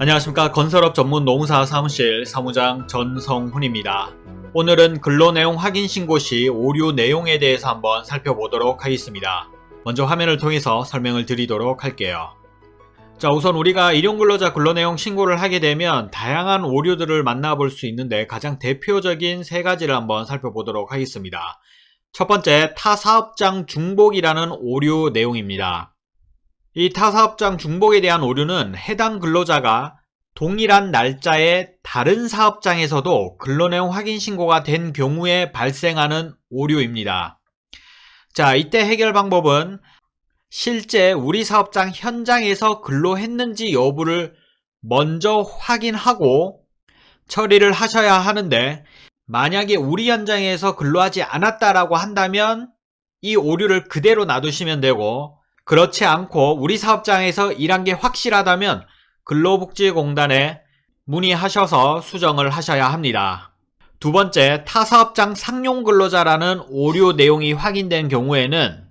안녕하십니까 건설업 전문 노무사 사무실 사무장 전성훈입니다. 오늘은 근로내용 확인 신고 시 오류 내용에 대해서 한번 살펴보도록 하겠습니다. 먼저 화면을 통해서 설명을 드리도록 할게요. 자 우선 우리가 일용근로자 근로내용 신고를 하게 되면 다양한 오류들을 만나볼 수 있는데 가장 대표적인 세 가지를 한번 살펴보도록 하겠습니다. 첫 번째 타사업장 중복이라는 오류 내용입니다. 이 타사업장 중복에 대한 오류는 해당 근로자가 동일한 날짜에 다른 사업장에서도 근로내용 확인 신고가 된 경우에 발생하는 오류입니다. 자, 이때 해결 방법은 실제 우리 사업장 현장에서 근로했는지 여부를 먼저 확인하고 처리를 하셔야 하는데 만약에 우리 현장에서 근로하지 않았다라고 한다면 이 오류를 그대로 놔두시면 되고 그렇지 않고 우리 사업장에서 일한 게 확실하다면 근로복지공단에 문의하셔서 수정을 하셔야 합니다. 두 번째, 타사업장 상용 근로자라는 오류 내용이 확인된 경우에는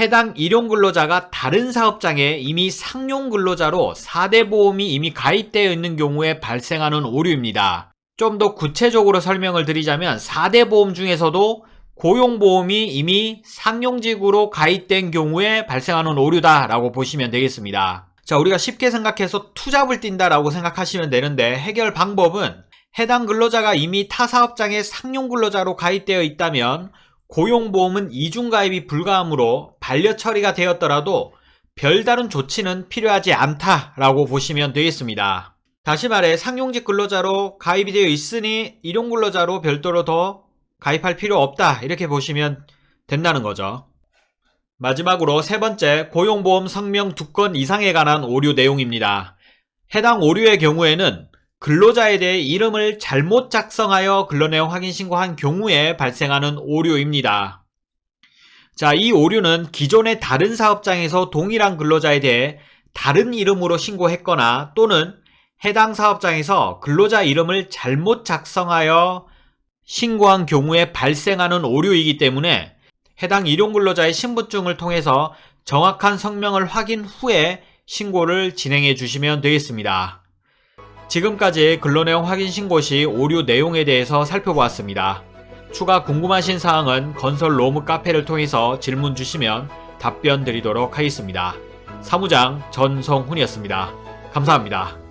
해당 일용 근로자가 다른 사업장에 이미 상용 근로자로 4대 보험이 이미 가입되어 있는 경우에 발생하는 오류입니다. 좀 더 구체적으로 설명을 드리자면 4대 보험 중에서도 고용보험이 이미 상용직으로 가입된 경우에 발생하는 오류다라고 보시면 되겠습니다. 자, 우리가 쉽게 생각해서 투잡을 뛴다라고 생각하시면 되는데 해결 방법은 해당 근로자가 이미 타 사업장에 상용 근로자로 가입되어 있다면 고용보험은 이중가입이 불가하므로 반려 처리가 되었더라도 별다른 조치는 필요하지 않다라고 보시면 되겠습니다. 다시 말해 상용직 근로자로 가입이 되어 있으니 일용근로자로 별도로 더 가입할 필요 없다 이렇게 보시면 된다는 거죠. 마지막으로 세 번째 고용보험 성명 두 건 이상에 관한 오류 내용입니다. 해당 오류의 경우에는 근로자에 대해 이름을 잘못 작성하여 근로내용 확인 신고한 경우에 발생하는 오류입니다. 자, 이 오류는 기존의 다른 사업장에서 동일한 근로자에 대해 다른 이름으로 신고했거나 또는 해당 사업장에서 근로자 이름을 잘못 작성하여 신고한 경우에 발생하는 오류이기 때문에 해당 일용근로자의 신분증을 통해서 정확한 성명을 확인 후에 신고를 진행해 주시면 되겠습니다. 지금까지 근로내용 확인 신고 시 오류 내용에 대해서 살펴보았습니다. 추가 궁금하신 사항은 건설 로무 카페를 통해서 질문 주시면 답변 드리도록 하겠습니다. 사무장 전성훈이었습니다. 감사합니다.